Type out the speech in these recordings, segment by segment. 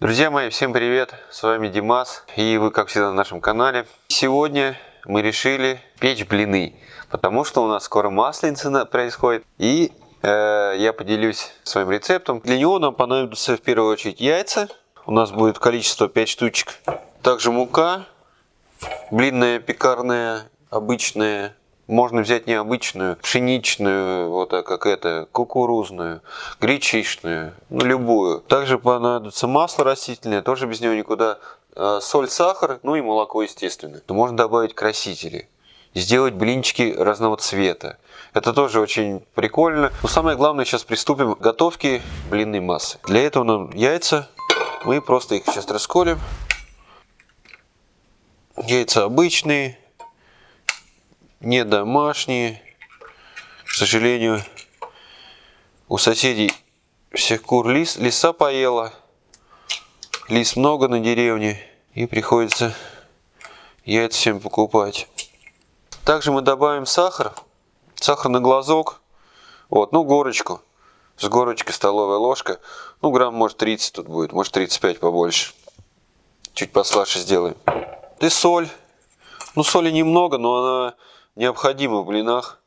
Друзья мои, всем привет! С вами Димас и вы, как всегда, на нашем канале. Сегодня мы решили печь блины, потому что у нас скоро масленица происходит и э, я поделюсь своим рецептом. Для него нам понадобится в первую очередь яйца. У нас будет количество 5 штучек. Также мука, блинная, пекарная, обычная, можно взять необычную, пшеничную, вот так как это, кукурузную, гречишную, ну любую. Также понадобится масло растительное, тоже без него никуда. А, соль, сахар, ну и молоко, естественно. Можно добавить красители. Сделать блинчики разного цвета. Это тоже очень прикольно. Но самое главное, сейчас приступим к готовке блинной массы. Для этого нам яйца. Мы просто их сейчас расколем. Яйца обычные, не домашние. К сожалению, у соседей всех кур лис, лиса поела. Лис много на деревне. И приходится яйца всем покупать. Также мы добавим сахар. Сахар на глазок. Вот, ну горочку. С горочкой столовая ложка. Ну грамм может 30 тут будет. Может 35 побольше. Чуть послаще сделаем. И соль. Ну соли немного, но она необходимо в блинах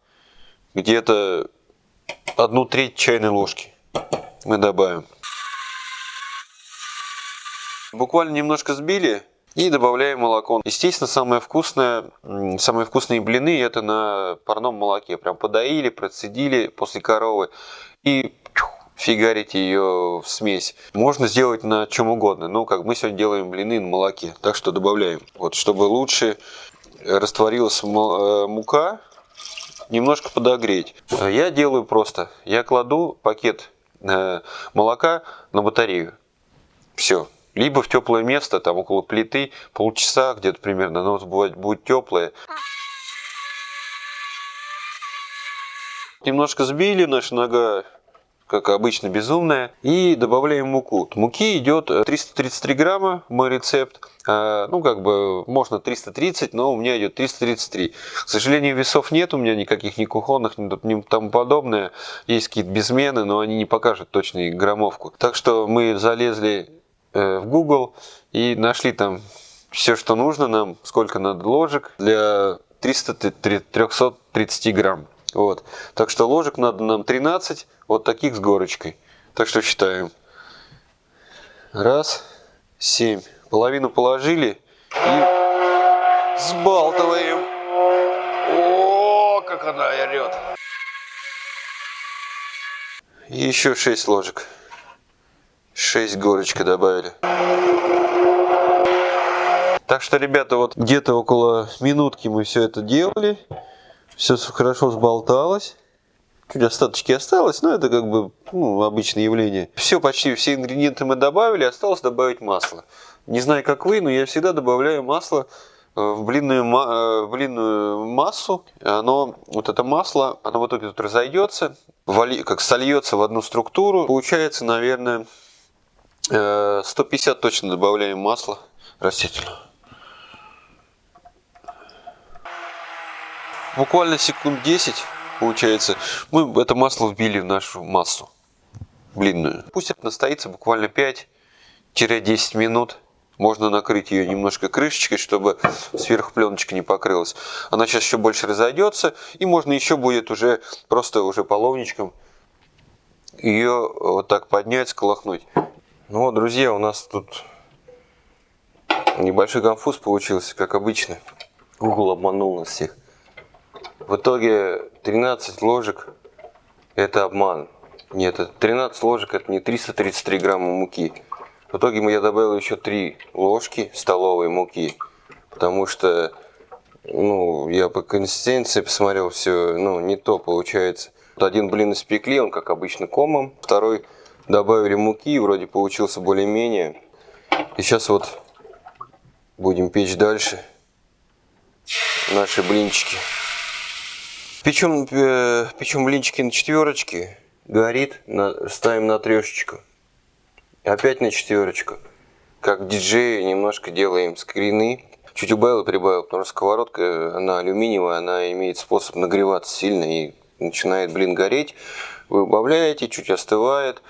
где-то одну треть чайной ложки мы добавим. Буквально немножко сбили и добавляем молоко. Естественно, самое вкусное, самые вкусные блины это на парном молоке. Прям подоили, процедили после коровы и фигарить ее в смесь. Можно сделать на чем угодно. Ну, как мы сегодня делаем блины на молоке. Так что добавляем. Вот, чтобы лучше растворилась э, мука, немножко подогреть. Я делаю просто, я кладу пакет э, молока на батарею. Все. Либо в теплое место, там около плиты, полчаса где-то примерно, но будет, будет теплое. Немножко сбили, наша нога как обычно, безумная. И добавляем муку. Муки идет 333 грамма, мой рецепт. А, ну, как бы, можно 330, но у меня идет 333. К сожалению, весов нет у меня никаких, ни кухонных, ни тому подобное. Есть какие-то безмены, но они не покажут точную граммовку. Так что мы залезли э, в Google и нашли там все, что нужно нам, сколько надо ложек для 300, 330 грамм. Вот. Так что ложек надо нам 13, вот таких с горочкой. Так что считаем. Раз, семь. Половину положили и сбалтываем. О, как она орет. Еще 6 ложек. 6 горочка добавили. Так что, ребята, вот где-то около минутки мы все это делали. Все хорошо сболталось. Чуть остаточки осталось, но это как бы ну, обычное явление. Все, почти все ингредиенты мы добавили, осталось добавить масло. Не знаю, как вы, но я всегда добавляю масло э, в блинную, э, в блинную массу. Оно, вот это масло, оно в итоге тут разойдется, как сольется в одну структуру. Получается, наверное, 150 э, точно добавляем масла растительного. Буквально секунд 10, получается, мы это масло вбили в нашу массу блинную. Пусть это настоится буквально 5-10 минут. Можно накрыть ее немножко крышечкой, чтобы сверху пленочка не покрылась. Она сейчас еще больше разойдется, и можно еще будет уже просто уже половничком ее вот так поднять, сколохнуть. Ну вот, друзья, у нас тут небольшой конфуз получился, как обычно. Google обманул нас всех. В итоге 13 ложек это обман. Нет, 13 ложек это не 333 грамма муки. В итоге я добавил еще 3 ложки столовой муки. Потому что ну, я по консистенции посмотрел все, ну, не то получается. Один блин испекли, он как обычно комом. Второй добавили муки, вроде получился более-менее. И сейчас вот будем печь дальше наши блинчики. Печем, э, печем блинчики на четверочке, горит, на, ставим на трешечку. Опять на четверочку. Как диджеи немножко делаем скрины. Чуть убавил и прибавил, потому что сковородка, она алюминиевая, она имеет способ нагреваться сильно и начинает блин гореть. Вы убавляете, чуть остывает.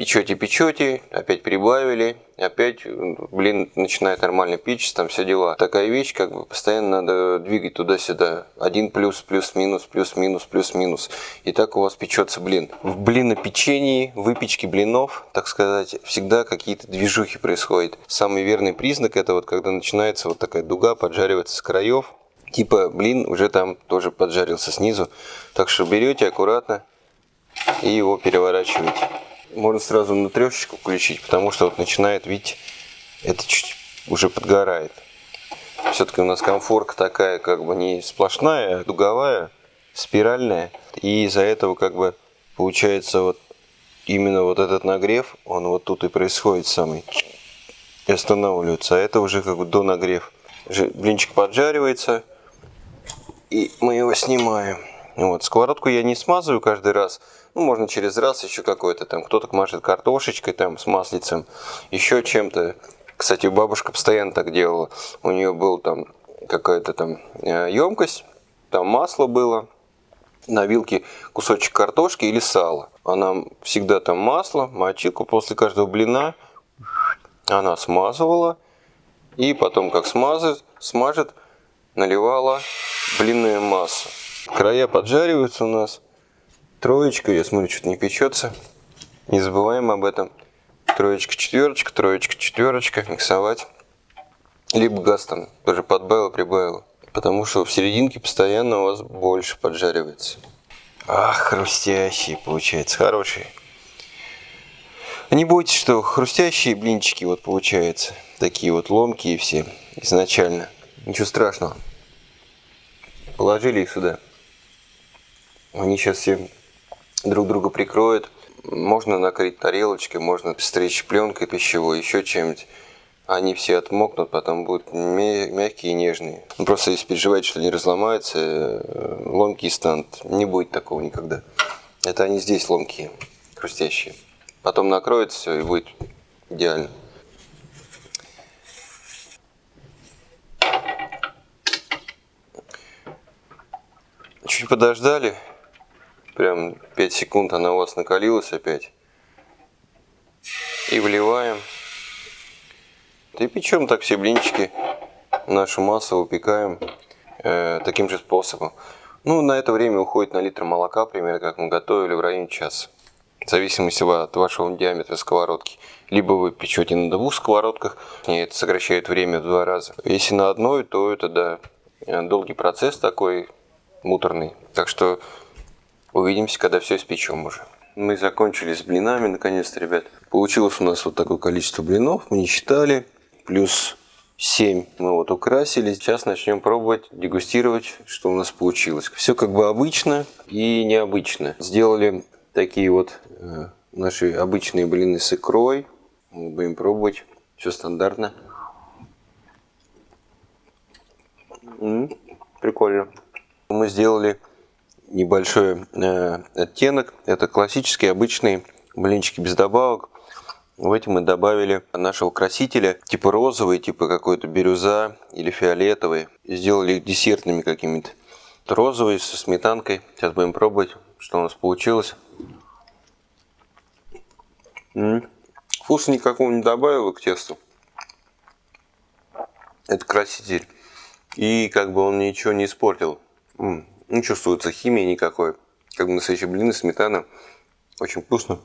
Печете, печете, опять прибавили, опять, блин, начинает нормально печь, там все дела. Такая вещь, как бы постоянно надо двигать туда-сюда. Один плюс, плюс-минус, плюс-минус, плюс-минус. И так у вас печется блин. В блинопечении, выпечке блинов, так сказать, всегда какие-то движухи происходят. Самый верный признак это вот когда начинается вот такая дуга, поджаривается с краев. Типа блин уже там тоже поджарился снизу. Так что берете аккуратно и его переворачиваете можно сразу на трешечку включить, потому что вот начинает, видите, это чуть уже подгорает. Все-таки у нас комфорка такая, как бы не сплошная, а дуговая, спиральная. И из-за этого как бы получается вот именно вот этот нагрев, он вот тут и происходит самый. И останавливается. А это уже как бы до нагрев. Блинчик поджаривается. И мы его снимаем. Вот. Сковородку я не смазываю каждый раз. Ну, можно через раз еще какой-то там. Кто-то мажет картошечкой там с маслицем, еще чем-то. Кстати, бабушка постоянно так делала. У нее был там какая-то там емкость, там масло было, на вилке кусочек картошки или сала. Она всегда там масло, мочилку после каждого блина она смазывала. И потом, как смазает, смажет, наливала блинную массу. Края поджариваются у нас. Троечка, я смотрю, что-то не печется. Не забываем об этом. Троечка, четверочка, троечка, четверочка. Миксовать. Либо газ там тоже подбавил, прибавил. Потому что в серединке постоянно у вас больше поджаривается. Ах, хрустящие получается, хорошие. Не бойтесь, что хрустящие блинчики вот получаются. Такие вот ломкие все изначально. Ничего страшного. Положили их сюда. Они сейчас все друг друга прикроют. Можно накрыть тарелочкой, можно стричь пленкой пищевой, еще чем-нибудь. Они все отмокнут, потом будут мягкие и нежные. Ну, просто если переживаете, что они разломаются, э, ломкие станут. Не будет такого никогда. Это они здесь ломкие, хрустящие. Потом накроется все и будет идеально. Чуть подождали, прям 5 секунд она у вас накалилась опять. И вливаем. И печем так все блинчики, нашу массу выпекаем э, таким же способом. Ну, на это время уходит на литр молока, примерно как мы готовили, в районе часа. В зависимости от вашего диаметра сковородки. Либо вы печете на двух сковородках, и это сокращает время в два раза. Если на одной, то это, да, долгий процесс такой, муторный. Так что Увидимся, когда все испечем уже. Мы закончили с блинами, наконец-то, ребят. Получилось у нас вот такое количество блинов. Мы не считали. Плюс 7 мы вот украсили. Сейчас начнем пробовать, дегустировать, что у нас получилось. Все как бы обычно и необычно. Сделали такие вот э, наши обычные блины с икрой. Мы будем пробовать. Все стандартно. М -м, прикольно. Мы сделали небольшой э, оттенок. Это классические обычные блинчики без добавок. В эти мы добавили нашего красителя, типа розовый, типа какой-то бирюза или фиолетовый. Сделали их десертными какими-то. Розовый со сметанкой. Сейчас будем пробовать, что у нас получилось. М -м. Вкуса никакого не добавил к тесту. Это краситель. И как бы он ничего не испортил. М не чувствуется химии никакой. Как бы настоящие блины, сметана. Очень вкусно.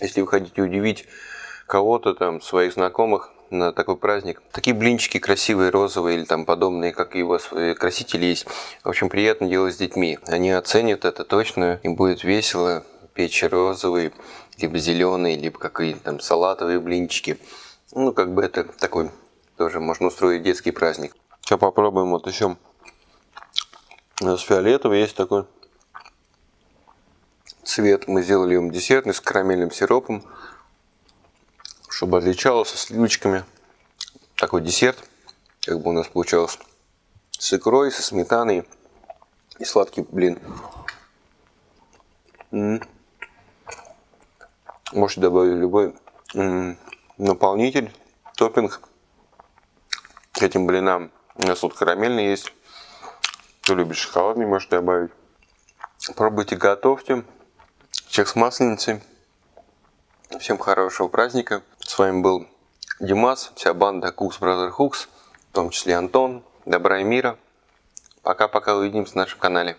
Если вы хотите удивить кого-то там, своих знакомых на такой праздник. Такие блинчики красивые, розовые или там подобные, как и у вас э, красители есть. В общем, приятно делать с детьми. Они оценят это точно, им будет весело печь розовые, либо зеленые, либо какие-то там салатовые блинчики. Ну, как бы это такой тоже можно устроить детский праздник. Сейчас попробуем вот еще с фиолетовым есть такой цвет. Мы сделали им десертный с карамельным сиропом, чтобы отличался с сливочками. Такой десерт, как бы у нас получалось с икрой, со сметаной и сладкий блин. М. Можете добавить любой наполнитель, топпинг к этим блинам. У нас тут карамельный есть. Кто любит шоколадный, может добавить. Пробуйте, готовьте. Чек с масленицей. Всем хорошего праздника. С вами был Димас, вся банда Cooks Brother Hooks, в том числе Антон. Добра и мира. Пока-пока увидимся на нашем канале.